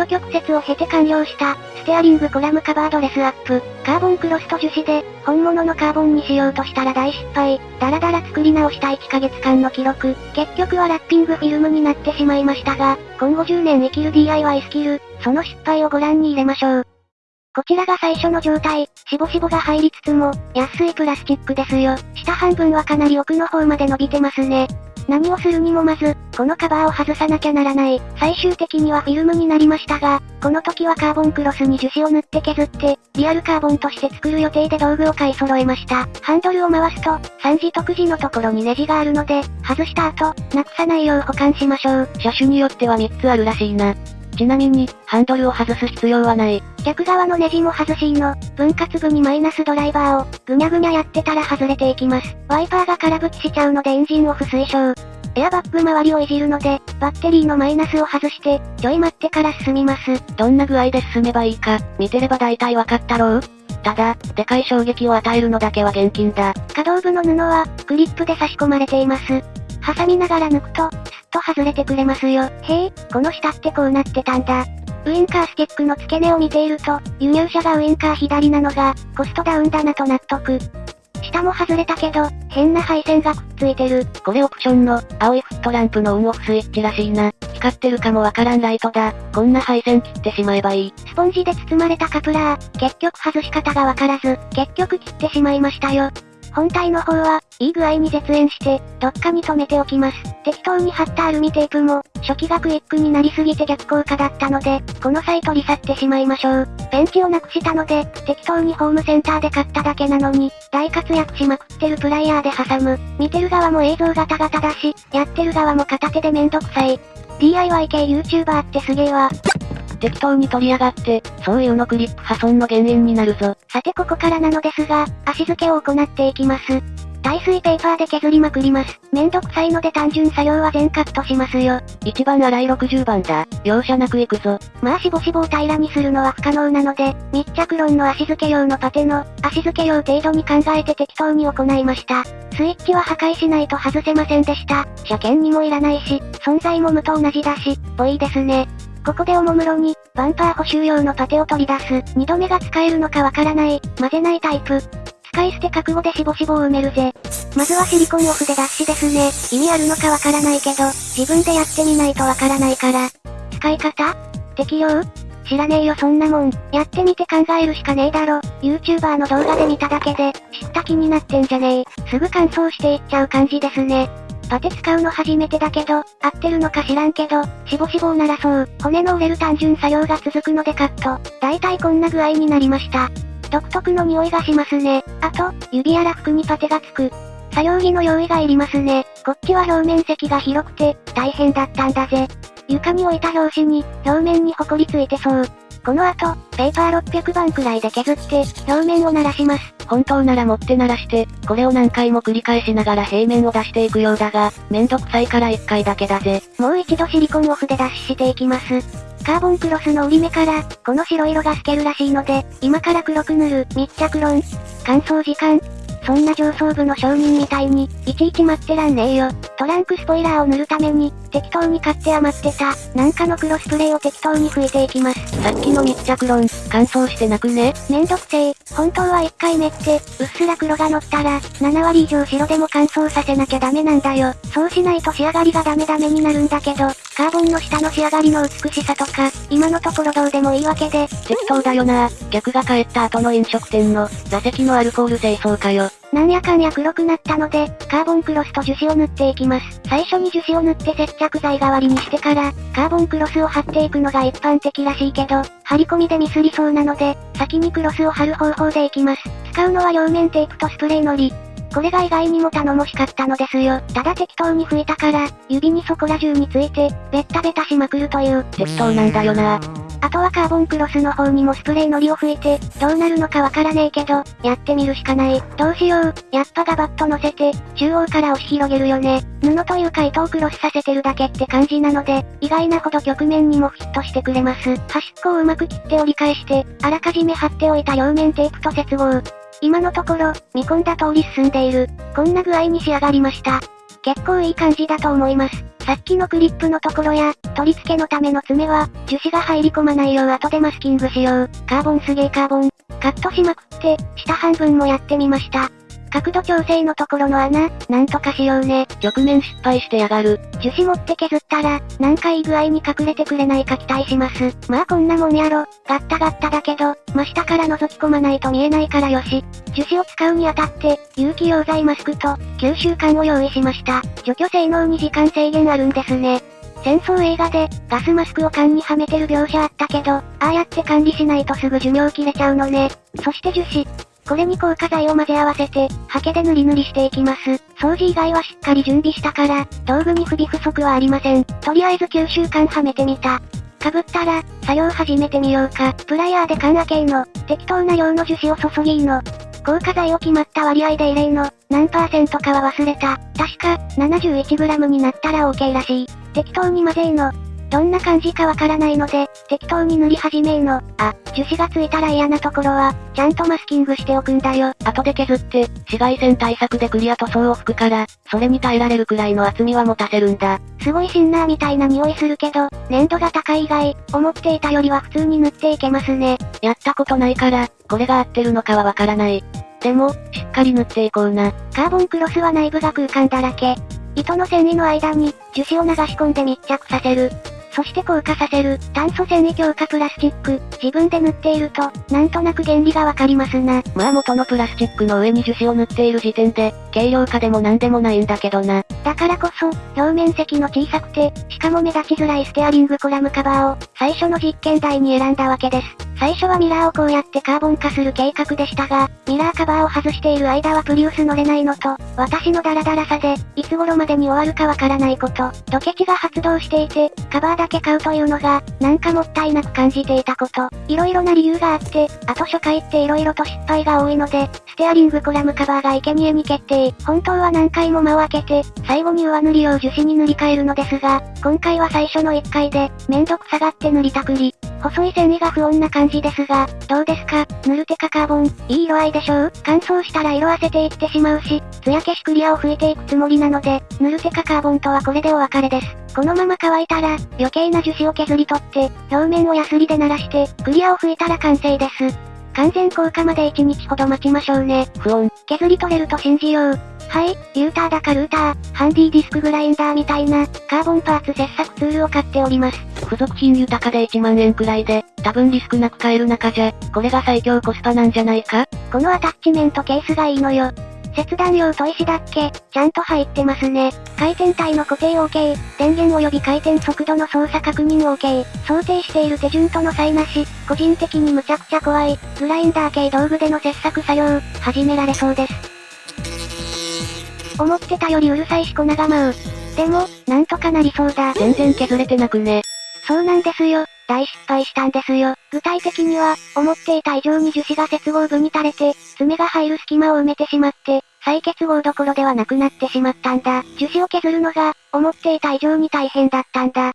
紆余曲折を経て完了した、ステアリングコラムカバードレスアップ、カーボンクロスと樹脂で、本物のカーボンにしようとしたら大失敗、ダラダラ作り直した1ヶ月間の記録、結局はラッピングフィルムになってしまいましたが、今後10年生きる DIY スキル、その失敗をご覧に入れましょう。こちらが最初の状態、しぼしぼが入りつつも、安いプラスチックですよ。下半分はかなり奥の方まで伸びてますね。何をするにもまず、このカバーを外さなきゃならない。最終的にはフィルムになりましたが、この時はカーボンクロスに樹脂を塗って削って、リアルカーボンとして作る予定で道具を買い揃えました。ハンドルを回すと、3次特次のところにネジがあるので、外した後、なくさないよう保管しましょう。車種によっては3つあるらしいな。ちなみに、ハンドルを外す必要はない。逆側のネジも外しの、分割部にマイナスドライバーを、ぐにゃぐにゃやってたら外れていきます。ワイパーが空吹きしちゃうのでエンジンオフ推奨。エアバッグ周りをいじるので、バッテリーのマイナスを外して、ちょい待ってから進みます。どんな具合で進めばいいか、見てれば大体わかったろう？ただ、でかい衝撃を与えるのだけは厳禁だ。可動部の布は、クリップで差し込まれています。挟みながら抜くと、スッと外れてくれますよ。へえ、この下ってこうなってたんだ。ウインカースティックの付け根を見ていると、輸入車がウインカー左なのが、コストダウンだなと納得。下も外れたけど、変な配線がくっついてる。これオプションの、青いフットランプのオンオフスイッチらしいな。光ってるかもわからんライトだ。こんな配線切ってしまえばいい。スポンジで包まれたカプラー、結局外し方がわからず、結局切ってしまいましたよ。本体の方は、いい具合に絶縁して、どっかに止めておきます。適当に貼ったアルミテープも、初期がクイックになりすぎて逆効果だったので、この際取り去ってしまいましょう。ペンチをなくしたので、適当にホームセンターで買っただけなのに、大活躍しまくってるプライヤーで挟む。見てる側も映像ガタガタだし、やってる側も片手でめんどくさい。DIY 系 YouTuber ってすげえわ。適当に取り上がって、そういうのクリップ破損の原因になるぞ。さてここからなのですが、足付けを行っていきます。耐水ペーパーで削りまくります。めんどくさいので単純作業は全カットしますよ。一番粗い60番だ。容赦なくいくぞ。まあしぼしぼを平らにするのは不可能なので、密着論の足付け用のパテの、足付け用程度に考えて適当に行いました。スイッチは破壊しないと外せませんでした。車検にもいらないし、存在も無と同じだし、ぽいですね。ここでおもむろに、バンパー補修用のパテを取り出す。二度目が使えるのかわからない、混ぜないタイプ。使い捨て覚悟でしぼしぼを埋めるぜ。まずはシリコンオフで脱脂ですね。意味あるのかわからないけど、自分でやってみないとわからないから。使い方？適用？知らねえよそんなもん。やってみて考えるしかねえだろ。YouTuber の動画で見ただけで、知った気になってんじゃねえ。すぐ乾燥していっちゃう感じですね。パテ使うの初めてだけど、合ってるのか知らんけど、しぼしぼを鳴らそう。骨の折れる単純作業が続くのでカット。だいたいこんな具合になりました。独特の匂いがしますね。あと、指やら服にパテがつく。作業着の用意がいりますね。こっちは表面積が広くて、大変だったんだぜ。床に置いた拍子に、表面に埃ついてそう。この後、ペーパー600番くらいで削って、表面を鳴らします。本当なら持って鳴らして、これを何回も繰り返しながら平面を出していくようだが、めんどくさいから一回だけだぜ。もう一度シリコンオフで脱脂していきます。カーボンクロスの折り目から、この白色が透けるらしいので、今から黒く塗る密着論。乾燥時間、そんな上層部の商人みたいに、いちいち待ってらんねえよ。トランクスポイラーを塗るために、適当に買って余ってた、なんかの黒スプレーを適当に拭いていきます。さっきの密着論、乾燥してなくね？めんどくせえ。本当は1回目って、うっすら黒が乗ったら、7割以上白でも乾燥させなきゃダメなんだよ。そうしないと仕上がりがダメダメになるんだけど、カーボンの下の仕上がりの美しさとか、今のところどうでもいいわけで。適当だよな客が帰った後の飲食店の、座席のアルコール清掃かよ。なんやかんや黒くなったので、カーボンクロスと樹脂を塗っていきます。最初に樹脂を塗って接着剤代わりにしてから、カーボンクロスを貼っていくのが一般的らしいけど、貼り込みでミスりそうなので、先にクロスを貼る方法でいきます。使うのは両面テープとスプレーのり。これが意外にも頼もしかったのですよ。ただ適当に拭いたから、指にそこら中について、ベッタベタしまくるという。適当なんだよなあとはカーボンクロスの方にもスプレーのりを吹いて、どうなるのかわからねえけど、やってみるしかない。どうしよう。やっぱガバッと乗せて、中央から押し広げるよね。布というか糸をクロスさせてるだけって感じなので、意外なほど曲面にもフィットしてくれます。端っこをうまく切って折り返して、あらかじめ貼っておいた両面テープと接合。今のところ、見込んだ通り進んでいる。こんな具合に仕上がりました。結構いい感じだと思います。さっきのクリップのところや、取り付けのための爪は、樹脂が入り込まないよう後でマスキングしよう。カーボンすげえカーボン。カットしまくって、下半分もやってみました。角度調整のところの穴、なんとかしようね。直面失敗してやがる。樹脂持って削ったら、なんかいい具合に隠れてくれないか期待します。まあこんなもんやろ。ガッタガッタだけど、真下から覗き込まないと見えないからよし。樹脂を使うにあたって、有機溶剤マスクと、吸収管を用意しました。除去性能に時間制限あるんですね。戦争映画で、ガスマスクを缶にはめてる描写あったけど、ああやって管理しないとすぐ寿命切れちゃうのね。そして樹脂。これに硬化剤を混ぜ合わせて、ハケで塗り塗りしていきます。掃除以外はしっかり準備したから、道具に不備不足はありません。とりあえず9週間はめてみた。かぶったら、作業始めてみようか。プライヤーで缶開けの、適当な量の樹脂を注ぎの。硬化剤を決まった割合で異例の、何パーセントかは忘れた。確か、71g になったら OK らしい。適当に混ぜーの。どんな感じかわからないので、適当に塗り始めーの。あ、樹脂がついたら嫌なところは、ちゃんとマスキングしておくんだよ。後で削って、紫外線対策でクリア塗装を吹くから、それに耐えられるくらいの厚みは持たせるんだ。すごいシンナーみたいな匂いするけど、粘度が高い以外、思っていたよりは普通に塗っていけますね。やったことないから、これが合ってるのかはわからない。でも、しっかり塗っていこうな。カーボンクロスは内部が空間だらけ。糸の繊維の間に、樹脂を流し込んで密着させる。そして硬化させる、炭素繊維強化プラスチック、自分で塗っていると、なんとなく原理がわかりますな。まあ元のプラスチックの上に樹脂を塗っている時点で、軽量化でもなんでもないんだけどな。だからこそ、表面積の小さくて、しかも目立ちづらいステアリングコラムカバーを、最初の実験台に選んだわけです。最初はミラーをこうやってカーボン化する計画でしたが、ミラーカバーを外している間はプリウス乗れないのと、私のダラダラさで、いつ頃までに終わるかわからないこと、ドケチが発動していて、カバーだけ買うというのが、なんかもったいなく感じていたこと、色々な理由があって、あと初回って色々と失敗が多いので、ステアリングコラムカバーが生贄に決定。本当は何回も間を空けて、最後に上塗り用樹脂に塗り替えるのですが、今回は最初の1回で、めんどくさがって塗りたくり、細い繊維が不穏な感じですが、どうですか？塗るテカカーボン、いい色合いでしょう？乾燥したら色あせていってしまうし、艶消しクリアを吹いていくつもりなので、塗るテカカーボンとはこれでお別れです。このまま乾いたら、余計な樹脂を削り取って、表面をヤスリで鳴らして、クリアを吹いたら完成です。完全効果まで1日ほど待ちましょうね。不穏。削り取れると信じよう。はい、リューターだかルーター、ハンディディスクグラインダーみたいな、カーボンパーツ切削ツールを買っております。付属品豊かで1万円くらいで、多分リスクなく買える中じゃ、これが最強コスパなんじゃないか？このアタッチメントケースがいいのよ。切断用と石だっけ、ちゃんと入ってますね。回転体の固定 OK、電源及び回転速度の操作確認 OK、想定している手順との差異なし、個人的にむちゃくちゃ怖い、グラインダー系道具での切削作業、始められそうです。思ってたよりうるさいし粉が舞う。でも、なんとかなりそうだ。全然削れてなくね。そうなんですよ。大失敗したんですよ。具体的には、思っていた以上に樹脂が接合部に垂れて、爪が入る隙間を埋めてしまって、再結合どころではなくなってしまったんだ。樹脂を削るのが、思っていた以上に大変だったんだ。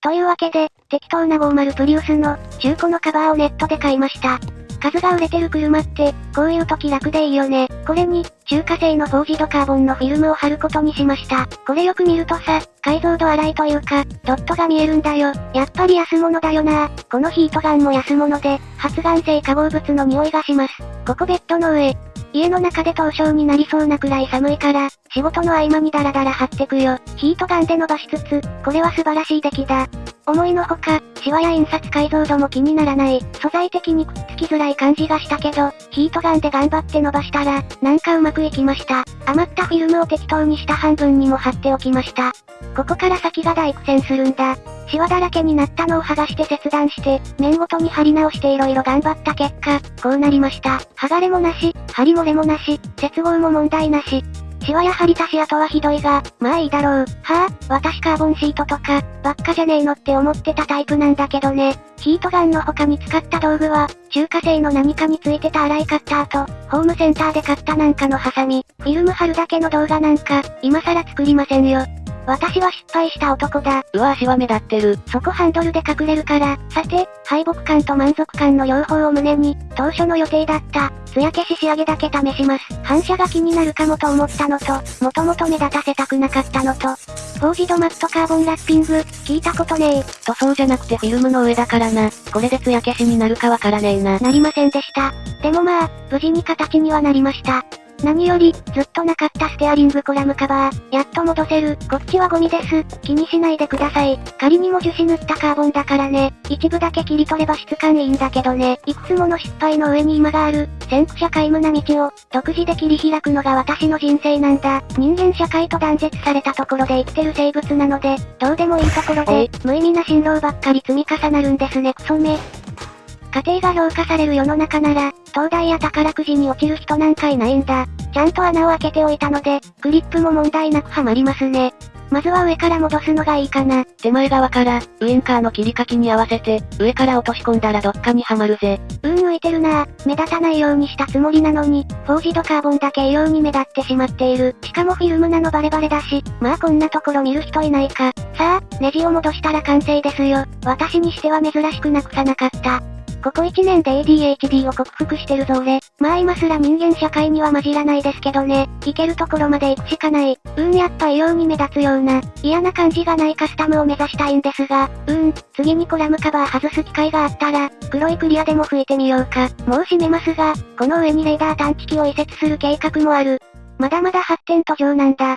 というわけで、適当な50プリウスの、中古のカバーをネットで買いました。数が売れてる車って、こういう時楽でいいよね。これに、中華製のフォージドカーボンのフィルムを貼ることにしました。これよく見るとさ、解像度荒いというか、ドットが見えるんだよ。やっぱり安物だよなこのヒートガンも安物で、発がん性化合物の匂いがします。ここベッドの上。家の中で凍傷になりそうなくらい寒いから、仕事の合間にダラダラ貼ってくよ。ヒートガンで伸ばしつつ、これは素晴らしい出来だ。思いのほか、シワや印刷解像度も気にならない。素材的にくっつきづらい感じがしたけど、ヒートガンで頑張って伸ばしたら、なんかうまくいきました。余ったフィルムを適当に下半分にも貼っておきました。ここから先が大苦戦するんだ。シワだらけになったのを剥がして切断して、面ごとに貼り直して色々頑張った結果、こうなりました。剥がれもなし、貼り漏れもなし、接合も問題なし。シワや張り出し跡はひどいが、まあいいだろう。はぁ、私カーボンシートとか、ばっかじゃねえのって思ってたタイプなんだけどね。ヒートガンの他に使った道具は、中華製の何かについてた洗いカッターと、ホームセンターで買ったなんかのハサミ、フィルム貼るだけの動画なんか、今更作りませんよ。私は失敗した男だ。うわ足は目立ってる。そこハンドルで隠れるから、さて、敗北感と満足感の両方を胸に、当初の予定だった、艶消し仕上げだけ試します。反射が気になるかもと思ったのと、もともと目立たせたくなかったのと、フォージドマットカーボンラッピング、聞いたことねえ。塗装じゃなくてフィルムの上だからな。これで艶消しになるかわからねえな。なりませんでした。でもまあ、無事に形にはなりました。何より、ずっとなかったステアリングコラムカバー、やっと戻せる。こっちはゴミです。気にしないでください。仮にも樹脂塗ったカーボンだからね。一部だけ切り取れば質感いいんだけどね。いくつもの失敗の上に今がある、先駆者皆無な道を、独自で切り開くのが私の人生なんだ。人間社会と断絶されたところで生きてる生物なので、どうでもいいところで、無意味な辛労ばっかり積み重なるんですねクソめ。家庭が評価される世の中なら、東大や宝くじに落ちる人なんかいないんだ。ちゃんと穴を開けておいたので、クリップも問題なくはまりますね。まずは上から戻すのがいいかな。手前側から、ウインカーの切り欠きに合わせて、上から落とし込んだらどっかにはまるぜ。うん浮いてるな目立たないようにしたつもりなのに、フォージドカーボンだけ異様に目立ってしまっている。しかもフィルムなのバレバレだし、まあこんなところ見る人いないか。さあ、ネジを戻したら完成ですよ。私にしては珍しくなくさなかった。ここ1年で ADHD を克服してるぞ俺。まあ今すら人間社会には混じらないですけどね。行けるところまで行くしかない。うんやっぱ異様に目立つような、嫌な感じがないカスタムを目指したいんですが、うん、次にコラムカバー外す機会があったら、黒いクリアでも吹いてみようか。もう閉めますが、この上にレーダー探知機を移設する計画もある。まだまだ発展途上なんだ。